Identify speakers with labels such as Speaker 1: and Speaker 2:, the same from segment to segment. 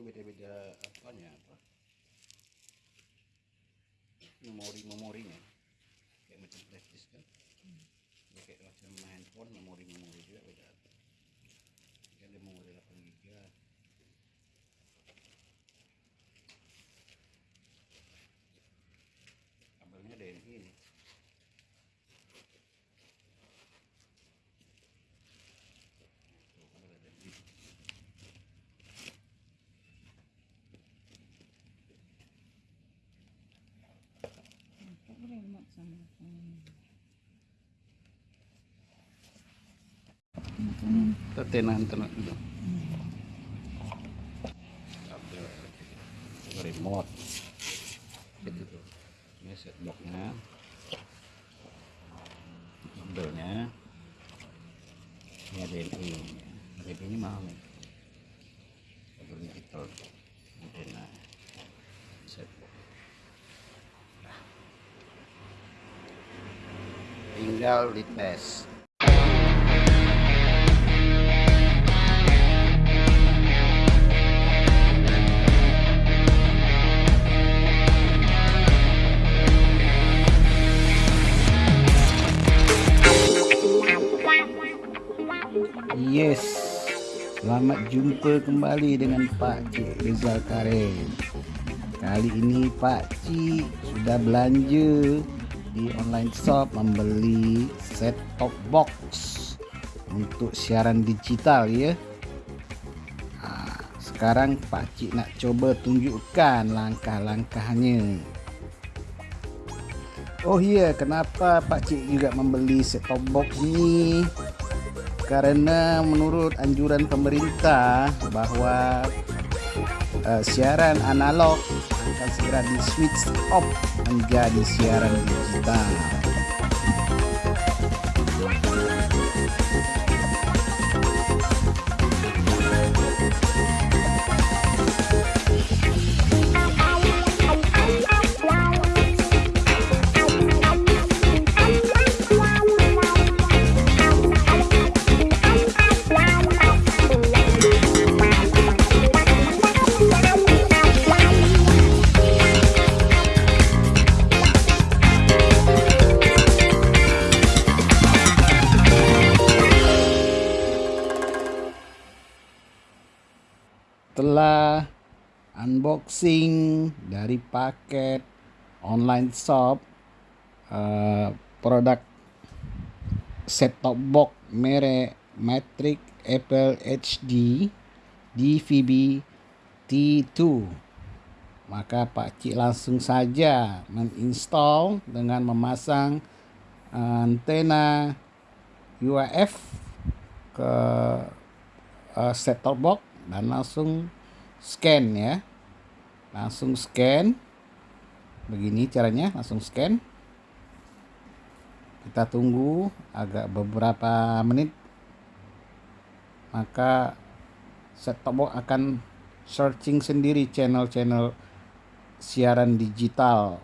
Speaker 1: ini beda-beda apanya apa? Memori memorinya. Kayak macam flash disk kan. Ya, kayak macam handphone memori memori juga beda. Ada memori tetenan tenan. Kabel remote. Gitu ini set boxnya kabelnya ini. Ada ini ini mahal antena set box Nah. Tinggal dites Yes, selamat jumpa kembali dengan Pak Cik Rizal Karim. Kali ini Pak Cik sudah belanja di online shop membeli set top box untuk siaran digital ya. Ha, sekarang Pak Cik nak coba tunjukkan langkah-langkahnya. Oh iya, kenapa Pak Cik juga membeli set top box ni? karena menurut anjuran pemerintah bahwa uh, siaran analog akan segera di switch off menjadi siaran digital. Setelah unboxing dari paket online shop uh, produk set top box merek Matrix Apple HD DVB T2 maka Pak Cik langsung saja menginstall dengan memasang antena UHF ke uh, set top box dan langsung scan ya. Langsung scan. Begini caranya langsung scan. Kita tunggu agak beberapa menit. Maka set top box akan searching sendiri channel-channel siaran digital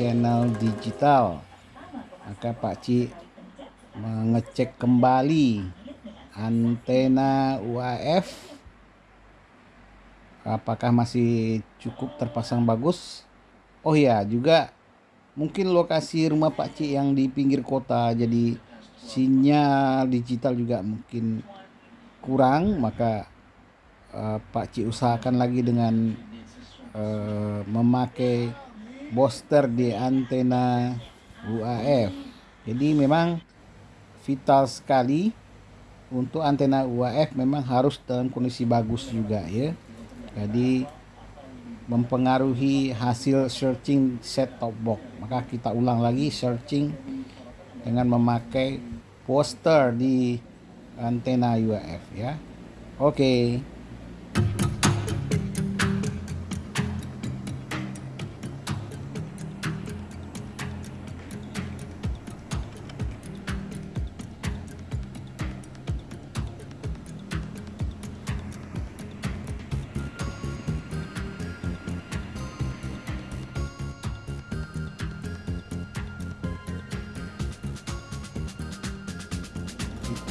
Speaker 1: channel digital. Maka Pak Cik mengecek kembali antena UAF apakah masih cukup terpasang bagus? Oh ya juga mungkin lokasi rumah Pak Cik yang di pinggir kota jadi sinyal digital juga mungkin kurang maka uh, Pak Cik usahakan lagi dengan uh, memakai booster di antena UAF jadi memang vital sekali untuk antena UAF memang harus dalam kondisi bagus juga ya. Jadi mempengaruhi hasil searching set top box. Maka kita ulang lagi searching dengan memakai poster di antena UAF ya. Oke. okay.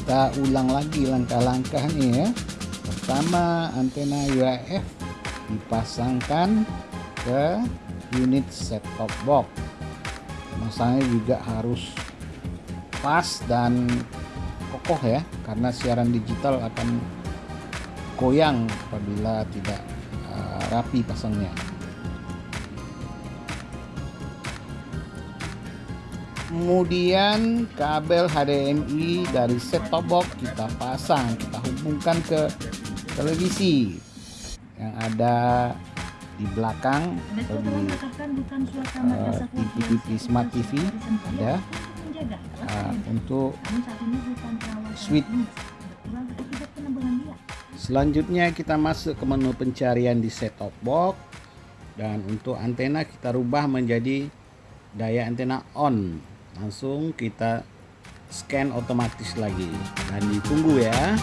Speaker 1: Kita ulang lagi langkah-langkahnya ya. Pertama antena UHF dipasangkan ke unit set top box. Masanya juga harus pas dan kokoh ya karena siaran digital akan goyang apabila tidak uh, rapi pasangnya kemudian kabel HDMI dari set top box kita pasang kita hubungkan ke televisi. Yang ada di belakang atau di uh, eh, TV, TV smart TV ada. uh, untuk switch selanjutnya kita masuk ke menu pencarian di set top box. Dan untuk antena kita rubah menjadi daya antena on langsung kita scan otomatis lagi. Dan ditunggu ya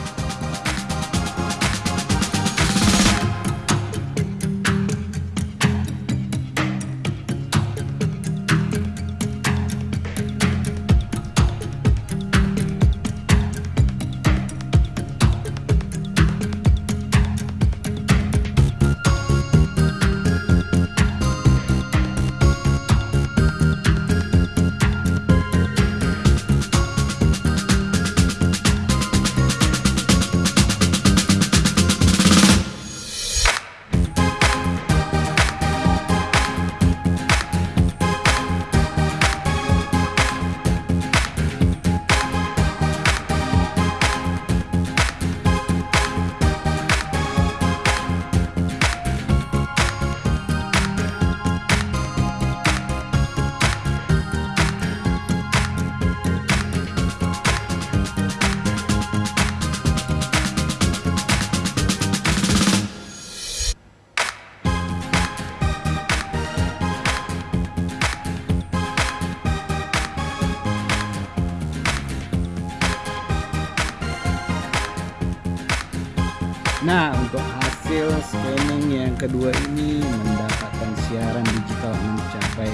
Speaker 1: Nah untuk hasil scanning yang kedua ini mendapatkan siaran digital mencapai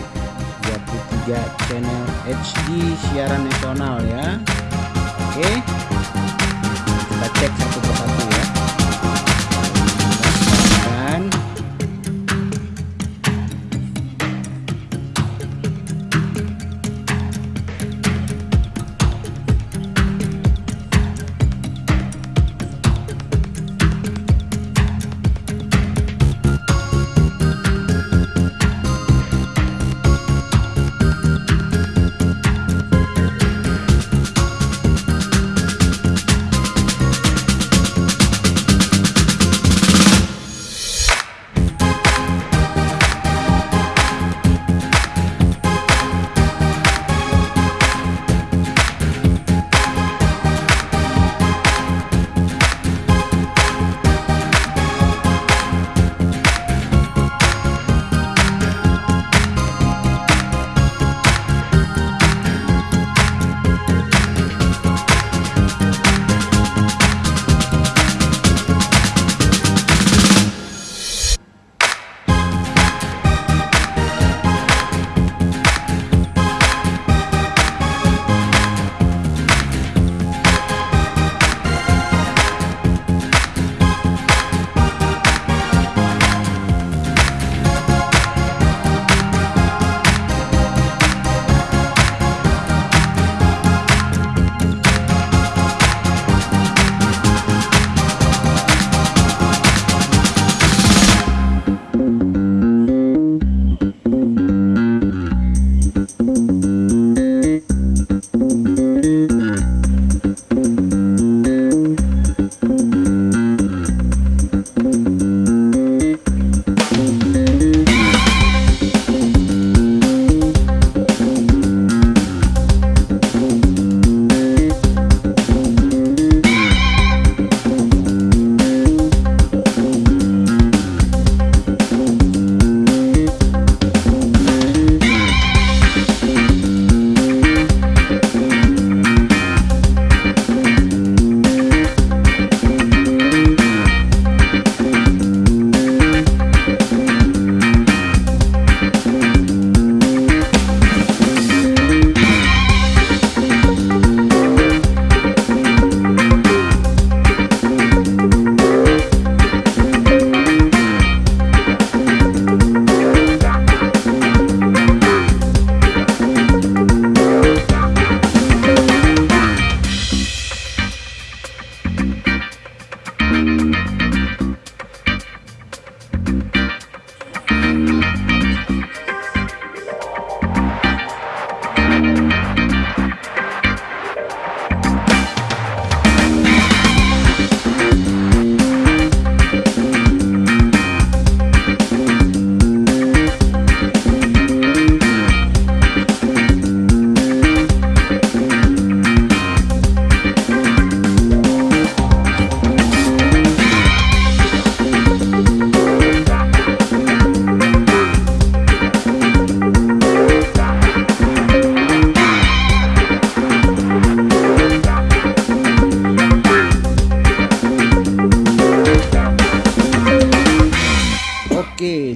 Speaker 1: 23 channel HD siaran nasional ya. Oke. Kita cek satu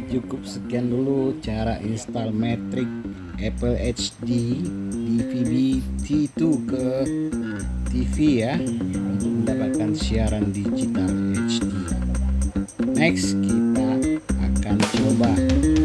Speaker 1: cukup sekian dulu cara install metric Apple HD DVB T2 ke TV ya untuk mendapatkan siaran digital HD next kita akan coba.